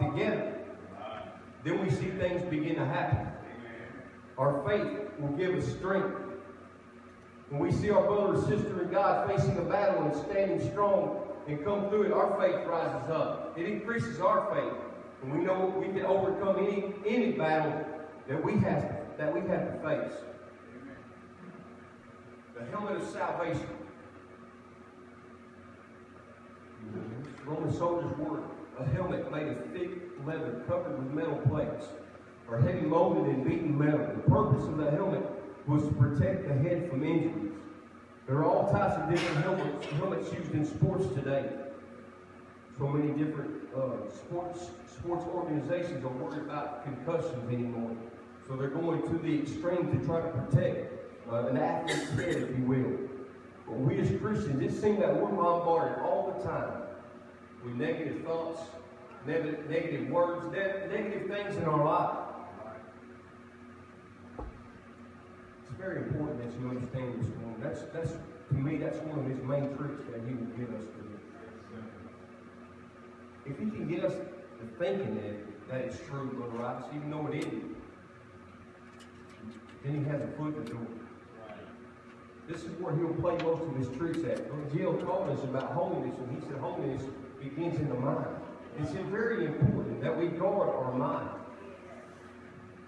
together, then we see things begin to happen. Our faith will give us strength. When we see our brother or sister in God facing a battle and standing strong and come through it, our faith rises up. It increases our faith. And we know we can overcome any, any battle that we have that we have to face. The helmet of salvation. Roman soldiers wore a helmet made of thick leather covered with metal plates, or heavy molded and beaten metal. The purpose of the helmet was to protect the head from injuries. There are all types of different helmets, helmets used in sports today. So many different uh, sports sports organizations are worried about concussions anymore. So they're going to the extreme to try to protect uh, an athlete's head, if you will. But we as Christians, it seems that we're bombarded all the time with negative thoughts, negative, negative words, negative things in our life. It's very important that you understand this one. That's, that's, to me, that's one of his main tricks that he will give us to do. If he can get us to thinking that, that it's true, Brother Roberts, even though it isn't, then he has a foot in the door. This is where he'll play most of his tricks at. Jill told us about holiness, and he said holiness begins in the mind. It's very important that we guard our mind.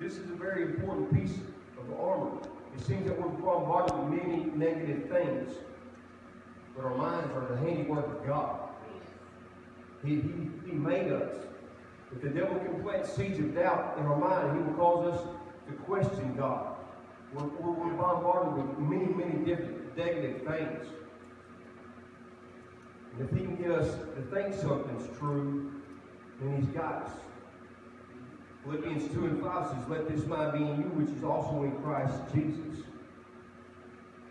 This is a very important piece of armor. It seems that we're bombarded with many negative things, but our minds are the handiwork of God. He, he, he made us. If the devil can plant seeds of doubt in our mind, he will cause us to question God. We're, we're, we're bombarded with many, many different negative things. And if he can get us to think something's true, then he's got us. Philippians 2 and 5 says, Let this mind be in you, which is also in Christ Jesus.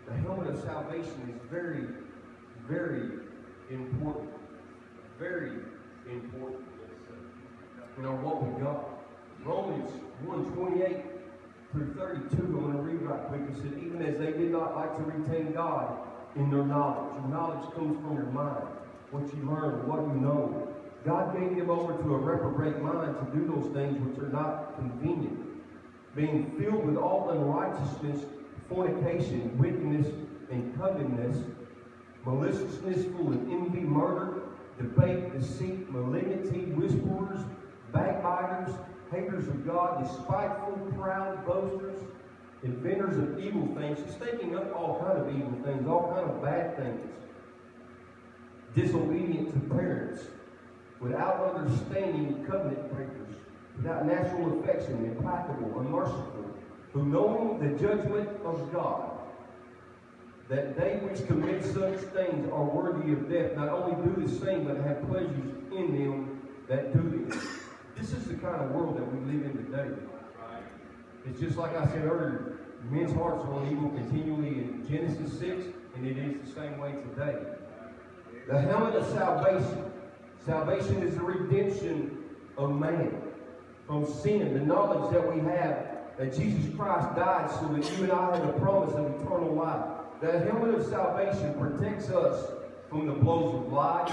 The helmet of salvation is very, very important. Very important You know what we got. Romans 1 28 through 32, I'm going to read right quick. It said, Even as they did not like to retain God in their knowledge. Your knowledge comes from your mind, what you learn, what you know. God gave them over to a reprobate mind to do those things which are not convenient, being filled with all unrighteousness, fornication, wickedness, and covetousness, maliciousness, full of envy, murder, debate, deceit, malignity, whisperers, backbiters, haters of God, despiteful, proud, boasters, inventors of evil things, just thinking up all kind of evil things, all kind of bad things, disobedient to parents, without understanding covenant breakers, without natural affection, implacable, unmerciful, who knowing the judgment of God, that they which commit such things are worthy of death, not only do the same, but have pleasures in them that do them. This is the kind of world that we live in today. It's just like I said earlier, men's hearts are on evil continually in Genesis 6, and it is the same way today. The helmet of salvation. Salvation is the redemption of man from sin, the knowledge that we have that Jesus Christ died so that you and I have the promise of eternal life. The helmet of salvation protects us from the blows of lies,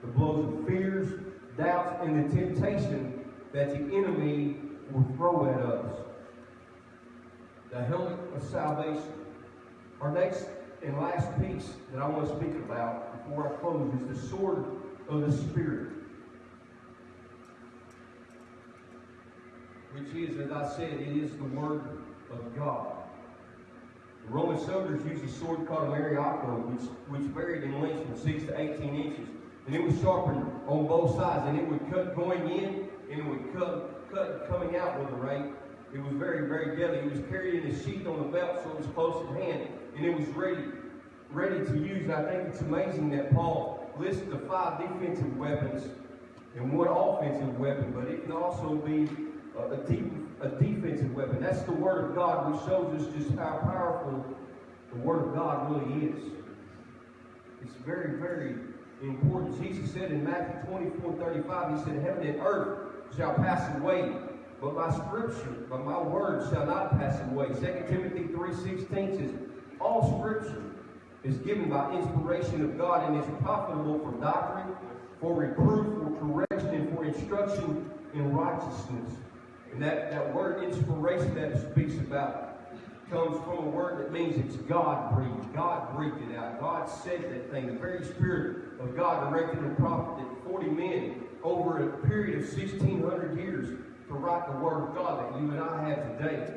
the blows of fears, doubts, and the temptation that the enemy will throw at us. The helmet of salvation. Our next and last piece that I want to speak about before I close is the sword of the Spirit. Which is, as I said, it is the Word of God. The Roman soldiers used a sword called a machaira, which, which varied in length from 6 to 18 inches. And it was sharpened on both sides, and it would cut going in, and it would cut, cut coming out with a rate. It was very, very deadly. It was in a sheath on the belt, so it was close at hand, and it was ready, ready to use. I think it's amazing that Paul lists the five defensive weapons and one offensive weapon, but it can also be a, deep, a defensive weapon. That's the Word of God, which shows us just how powerful the Word of God really is. It's very, very important. Jesus said in Matthew 24 35, He said, Heaven and earth shall pass away, but my scripture, but my word shall not pass away. 2 Timothy 3.16 says, All scripture is given by inspiration of God and is profitable for doctrine, for reproof, for correction, and for instruction in righteousness. And that, that word inspiration that it speaks about comes from a word that means it's God breathed. God breathed it out. God said that thing. The very Spirit of God directed the prophet that 40 men over a period of 1,600 years to write the Word of God that you and I have today.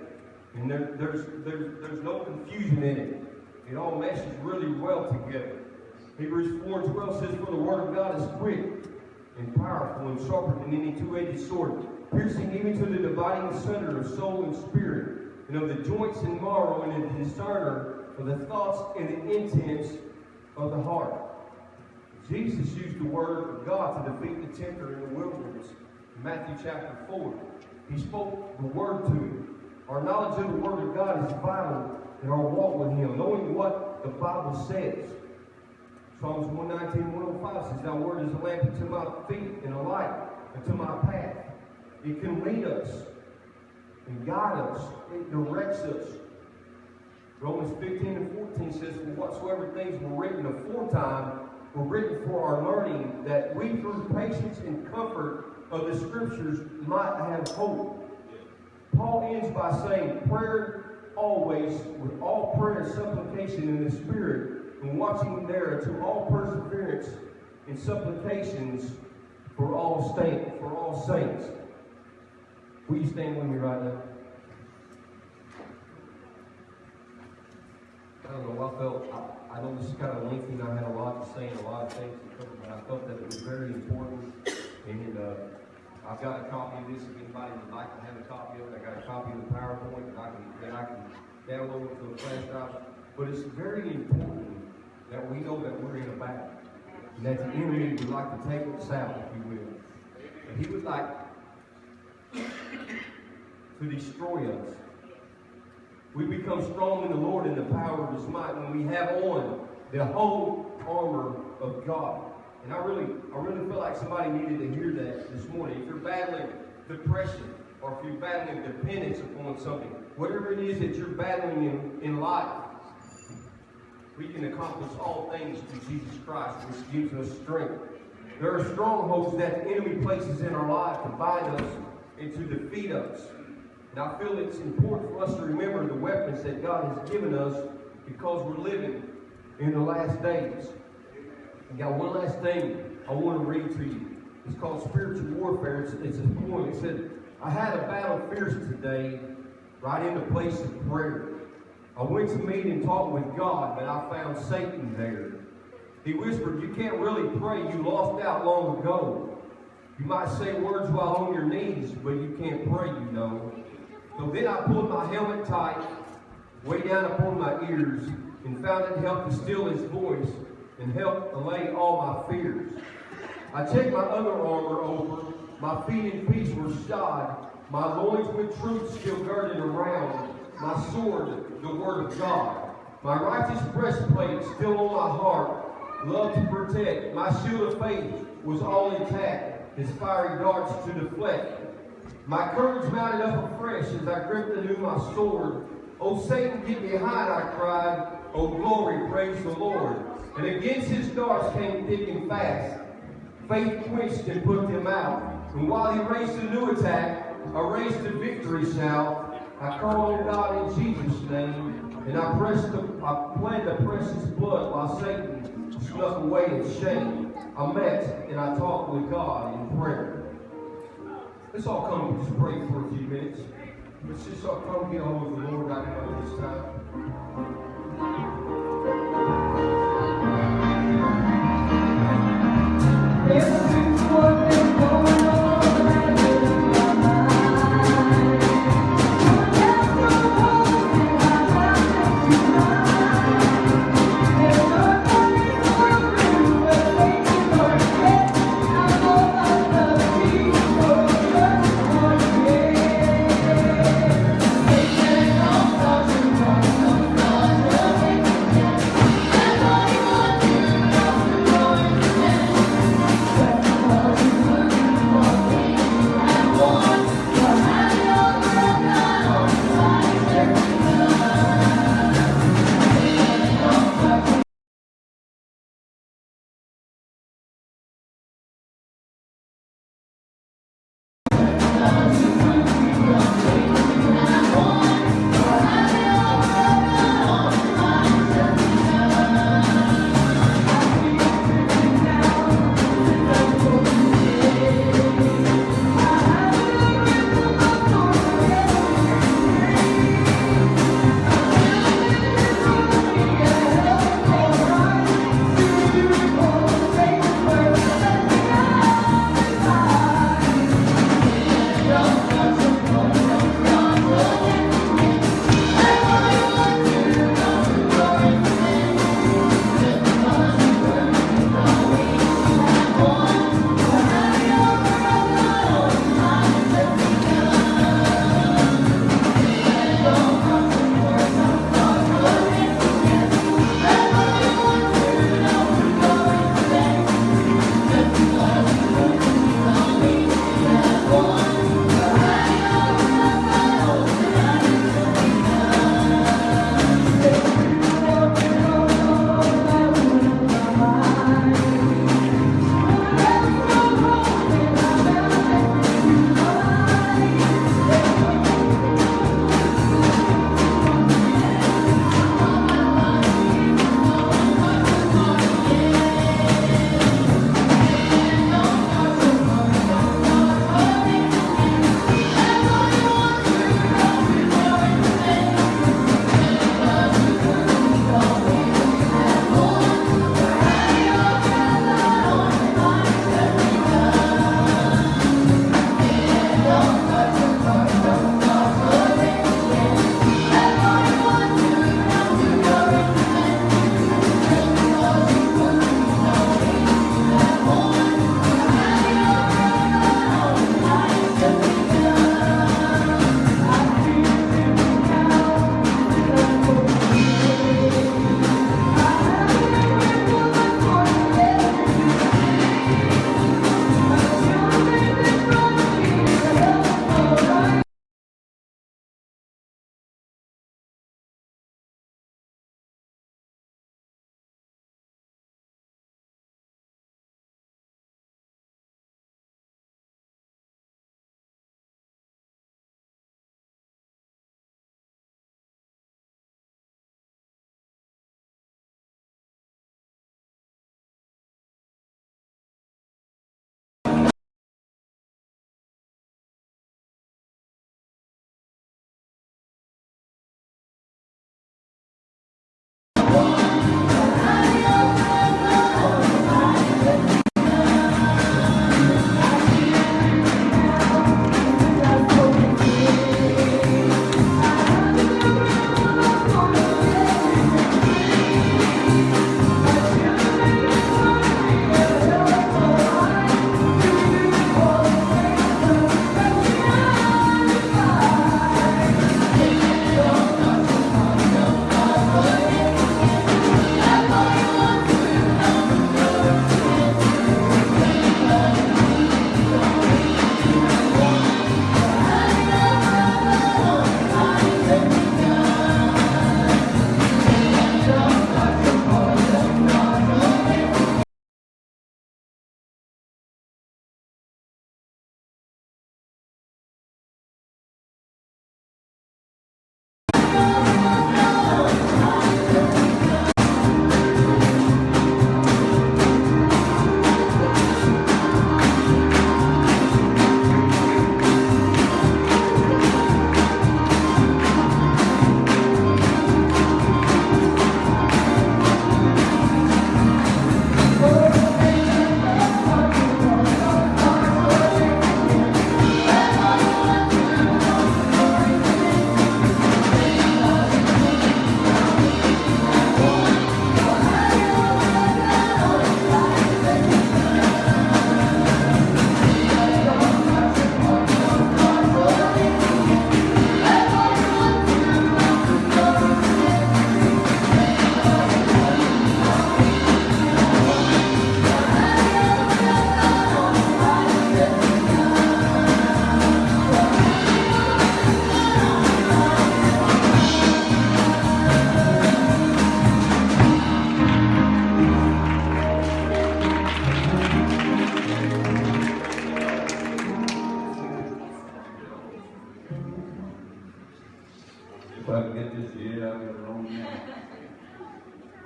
And there, there's, there's, there's no confusion in it. It all meshes really well together. Hebrews 4 and 12 says, For the Word of God is quick and powerful and sharper than any two-edged sword, piercing even to the dividing asunder of soul and spirit, and of the joints and marrow, and a discerner of the thoughts and the intents of the heart. Jesus used the word of God to defeat the tempter in the wilderness. Matthew chapter 4, he spoke the word to him. Our knowledge of the word of God is vital in our walk with him, knowing what the Bible says. Psalms 119, 105 says, Thy word is a lamp unto my feet and a light unto my path. It can lead us and guide us. It directs us. Romans 15 and 14 says, For whatsoever things were written aforetime were written for our learning, that we through patience and comfort of the scriptures might have hope. Paul ends by saying, Prayer always, with all prayer and supplication in the Spirit, and watching there to all perseverance and supplications for all saints, for all saints. Will you stand with me right now? I don't know, I felt, I, I know this is kind of lengthy, and I had a lot to say and a lot of things to cover, but I felt that it was very important. And uh, I've got a copy of this, if anybody would like to have a copy of it. I got a copy of the PowerPoint that I can, that I can download to a flash drive. But it's very important that we know that we're in a battle. And that the enemy would like to take us out, if you will. And he would like to destroy us. We become strong in the Lord in the power of his might when we have on the whole armor of God. And I really, I really feel like somebody needed to hear that this morning. If you're battling depression, or if you're battling dependence upon something, whatever it is that you're battling in, in life, we can accomplish all things through Jesus Christ, which gives us strength. There are strongholds that the enemy places in our life to bind us and to defeat us. And I feel it's important for us to remember the weapons that God has given us because we're living in the last days. I got one last thing I want to read to you. It's called Spiritual Warfare. It's, it's a poem. It said, I had a battle fierce today, right in the place of prayer. I went to meet and talk with God, but I found Satan there. He whispered, You can't really pray. You lost out long ago. You might say words while on your knees, but you can't pray, you know. So then I pulled my helmet tight, way down upon my ears, and found it helped to still his voice and helped allay all my fears. I checked my other armor over, my feet in peace were shod, my loins with truth still girded around, my sword, the word of God, my righteous breastplate still on my heart, love to protect, my shield of faith was all intact, his fiery darts to deflect. My courage mounted up afresh as I gripped anew my sword. Oh, Satan, get behind, I cried. Oh, glory, praise the Lord. And against his darts came thick and fast. Faith quenched and put them out. And while he raised a new attack, I raised a victory shout. I called on God in Jesus' name, and I pressed the, I pled the precious blood while Satan snuck away in shame. I met and I talked with God in prayer. Let's all come and just pray for a few minutes. Let's just all come get hold of the Lord right now this time. Every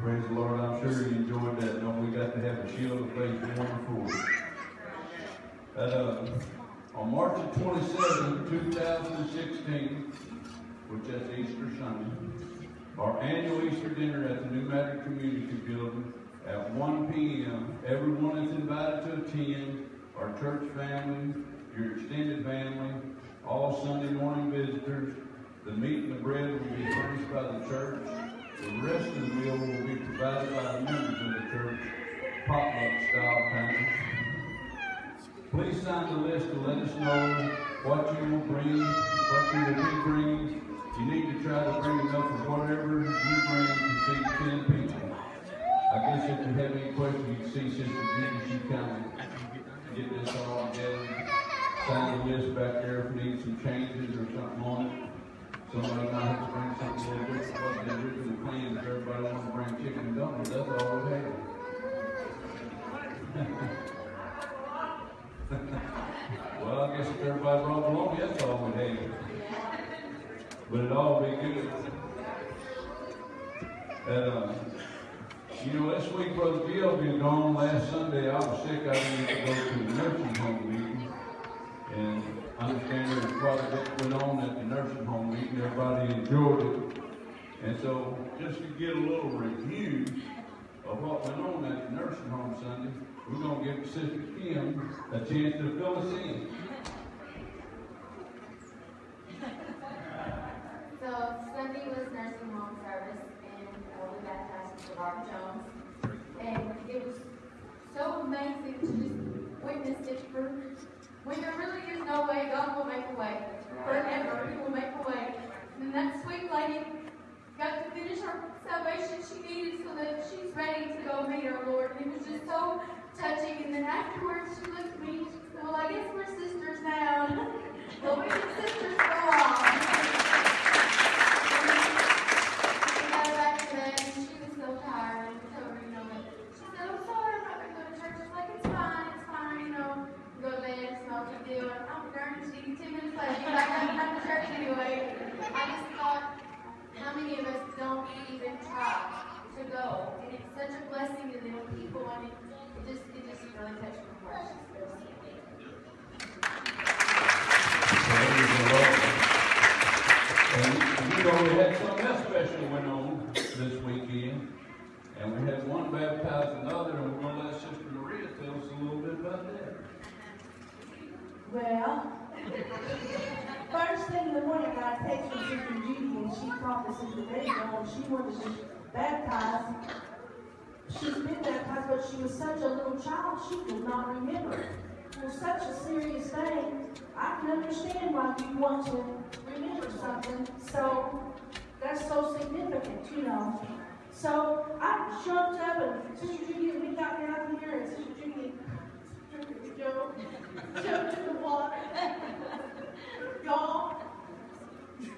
Praise the Lord, I'm sure you enjoyed that. Don't we got to have a shield of faith one before. Uh, on March the 27th, 2016, which is Easter Sunday, our annual Easter dinner at the New Matter Community Building at 1 p.m. Everyone is invited to attend. Our church family, your extended family, all Sunday morning visitors. The meat and the bread will be furnished by the church. The rest of the meal provided by the members of the church, potluck style kind. Please sign the list to let us know what you will bring, what you will be bringing. You need to try to bring enough of whatever you bring to feed 10 people. I guess if you have any questions, you can see Sister Judy, she of get this all together. Sign the list back there if you need some changes or something on it. Somebody might have to bring something bit the if everybody wants to bring chicken and dumplings, that's all we have. Well, I guess if everybody brought along, that's all we have. But it all be good. And, uh, you know, this week, Brother Bill been gone. Last Sunday, I was sick. I didn't get to go to the nursing home meeting. And I understand there quite a bit went on at the nursing home meeting. Everybody enjoyed it. And so, just to get a little review of what went on at the nursing home Sunday, we're going to give Sister Kim a chance to fill us in. So Sunday was nursing home service and uh, we baptized Mr. Robert Jones. And it was so amazing to just witness it for, when there really is no way, God will make a way. Forever, He will make a way. And that sweet lady got to finish her salvation she needed so that she's ready to go meet our Lord. And it was just so touching. And then afterwards she looked at me and she said, well, I guess we're sisters now. But we sisters go on. We got her back to bed, and she was so tired, and we told her, you know, that she said, I'm sorry, I'm not gonna go to church. I was like, it's fine, it's fine, you know, go to bed, it's no big deal. And I'm darn, she, ten minutes later, she's back up come to church anyway. I just thought, how many of us don't even try to go? And it's such a blessing to them people, and it, it just, it just really touched my heart. She's so sweet. Praise the Lord. And you know, we had something else special went on this weekend. And we had one baptized another, and we're gonna let Sister Maria tell us a little bit about that. Well, first thing in the morning, I got a text from Sister Judy, me Sister Rachel, and she be baptized. She's been baptized, but she was such a little child, she could not remember. It was such a serious thing. I can understand why you want to remember something, so that's so significant, you know. So I jumped up, and Sister Judy, and we got out down here, and Sister Judy, jumped in the water. Y'all,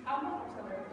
I'm not sorry.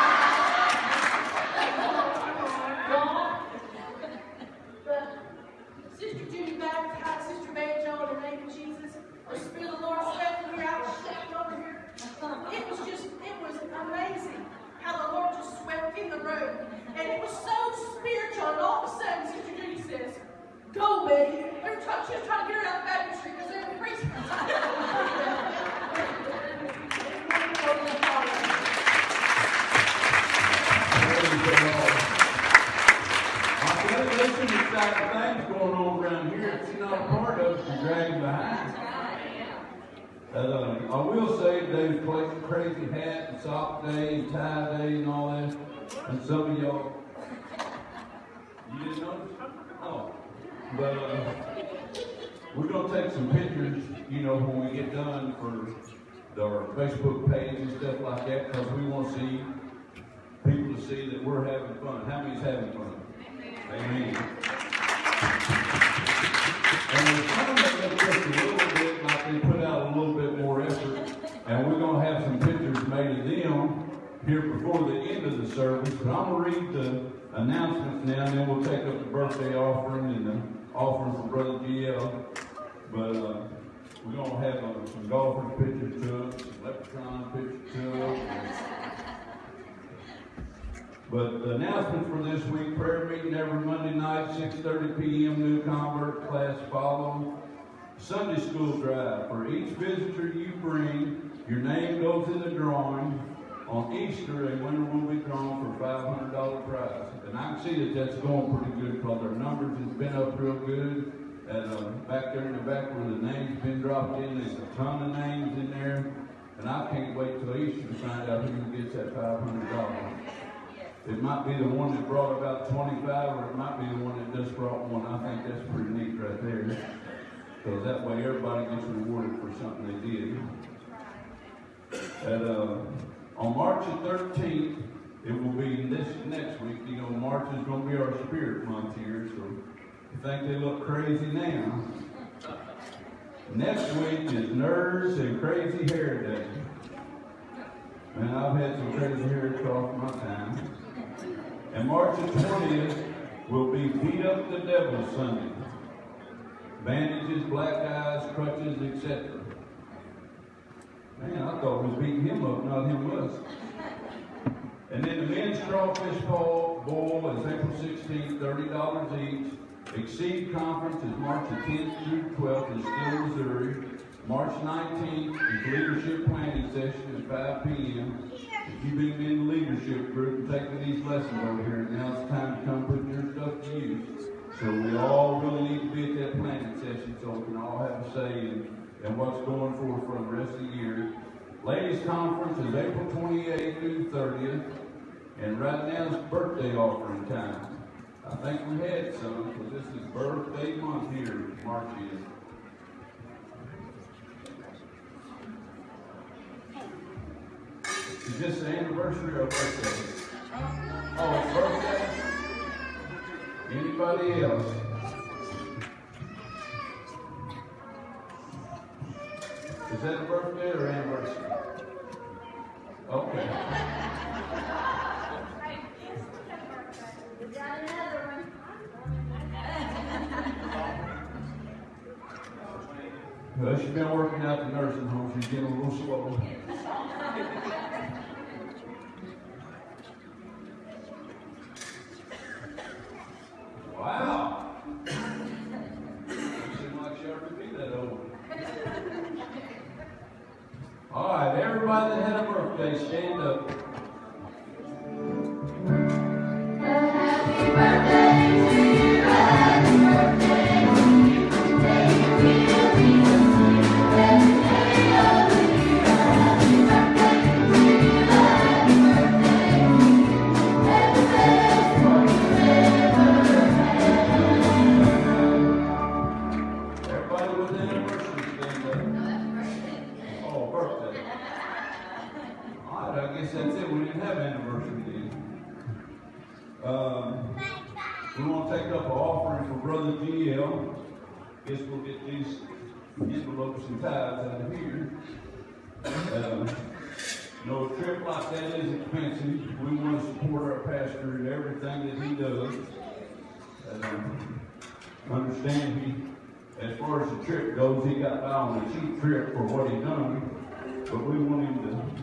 some of y'all, you didn't notice? Oh. But uh, we're gonna take some pictures, you know, when we get done for our Facebook page and stuff like that, because we want to see people to see that we're having fun. How many's having fun? Amen. And we're trying to make just a little bit, like they put out a little bit more effort, and we're gonna have some pictures made of them here before the service. But I'm gonna read the announcements now, and then we'll take up the birthday offering and the offering for Brother GL. But uh, we're gonna have uh, some golfers pictures to it, some leprechaun pictures to it. But the announcement for this week, prayer meeting every Monday night, six thirty PM, new convert class follow. Sunday school drive, for each visitor you bring, your name goes in the drawing. On Easter, a winner will be drawn for five hundred dollar prize. And I can see that that's going pretty good, because our numbers has been up real good. And, uh, back there in the back where the names been dropped in, there's a ton of names in there. And I can't wait till Easter to find out who gets that five hundred dollars. It might be the one that brought about twenty-five, or it might be the one that just brought one. I think that's pretty neat right there. Because that way everybody gets rewarded for something they did. And, uh, on March the thirteenth, it will be this next week, you know, March is gonna be our spirit month here, so you think they look crazy now. Next week is Nerds and Crazy Hair Day. And I've had some crazy hair across my time. And March the twentieth will be Beat Up the Devil Sunday. Bandages, black eyes, crutches, etc. Man, I thought we was beating him up, not him us. And then the men's crawfish bowl, bowl is April sixteenth, thirty dollars each. Exceed conference is March the tenth through twelfth in Still, Missouri. March nineteenth is leadership planning session at five P M. If you've been in the leadership group and taking these lessons over here, now it's time to come put your stuff to use. So we all really need to be at that planning session so we can all have a say in, in what's going forward for the rest of the year. Ladies conference is April twenty-eighth through thirtieth, and right now it's birthday offering time. I think we had some, because this is birthday month here, March is. Is this the anniversary or birthday? Oh, it's birthday? Anybody else? Is that a birthday or anniversary? Okay. Well, she's been working out the nursing home, she's getting a little slow. Envelopes and ties out of here. Um, you trip like that is expensive. We want to support our pastor in everything that he does. Um, understand he, as far as the trip goes, he got by on a cheap trip for what he done. But we want him to